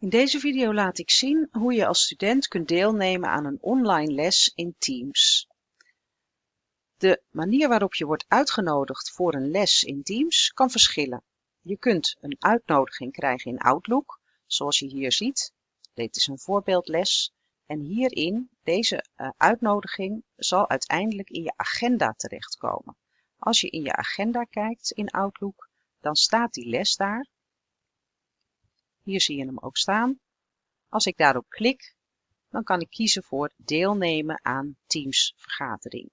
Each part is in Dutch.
In deze video laat ik zien hoe je als student kunt deelnemen aan een online les in Teams. De manier waarop je wordt uitgenodigd voor een les in Teams kan verschillen. Je kunt een uitnodiging krijgen in Outlook, zoals je hier ziet. Dit is een voorbeeldles en hierin, deze uh, uitnodiging, zal uiteindelijk in je agenda terechtkomen. Als je in je agenda kijkt in Outlook, dan staat die les daar hier zie je hem ook staan. Als ik daarop klik, dan kan ik kiezen voor deelnemen aan Teams vergadering.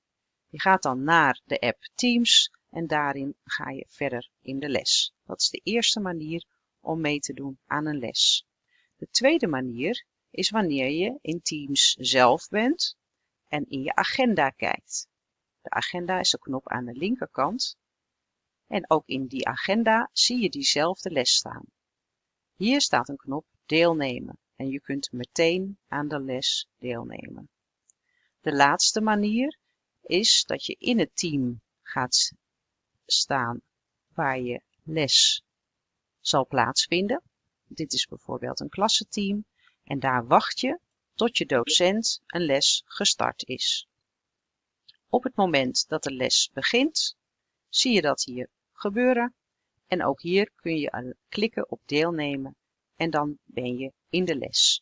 Je gaat dan naar de app Teams en daarin ga je verder in de les. Dat is de eerste manier om mee te doen aan een les. De tweede manier is wanneer je in Teams zelf bent en in je agenda kijkt. De agenda is de knop aan de linkerkant. En ook in die agenda zie je diezelfde les staan. Hier staat een knop deelnemen en je kunt meteen aan de les deelnemen. De laatste manier is dat je in het team gaat staan waar je les zal plaatsvinden. Dit is bijvoorbeeld een klassenteam en daar wacht je tot je docent een les gestart is. Op het moment dat de les begint, zie je dat hier gebeuren en ook hier kun je klikken op deelnemen en dan ben je in de les.